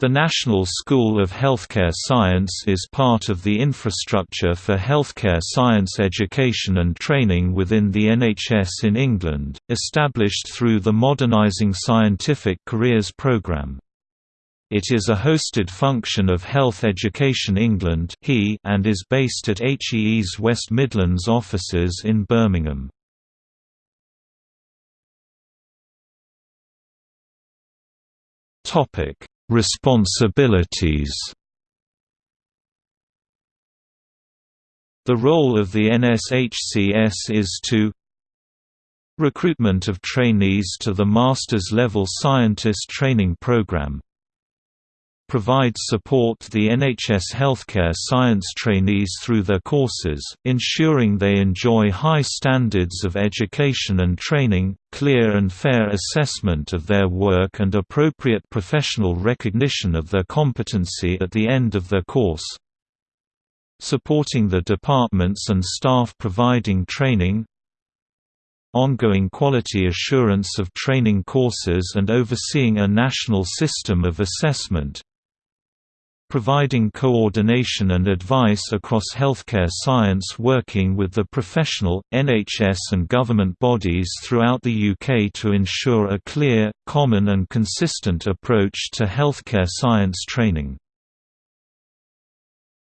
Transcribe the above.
The National School of Healthcare Science is part of the infrastructure for healthcare science education and training within the NHS in England, established through the Modernising Scientific Careers programme. It is a hosted function of Health Education England and is based at HEE's West Midlands offices in Birmingham. Topic Responsibilities. The role of the NSHCS is to Recruitment of trainees to the Master's Level Scientist Training Program provides support the NHS healthcare science trainees through their courses, ensuring they enjoy high standards of education and training, clear and fair assessment of their work and appropriate professional recognition of their competency at the end of their course. Supporting the departments and staff providing training, ongoing quality assurance of training courses and overseeing a national system of assessment, providing coordination and advice across healthcare science working with the professional, NHS and government bodies throughout the UK to ensure a clear, common and consistent approach to healthcare science training.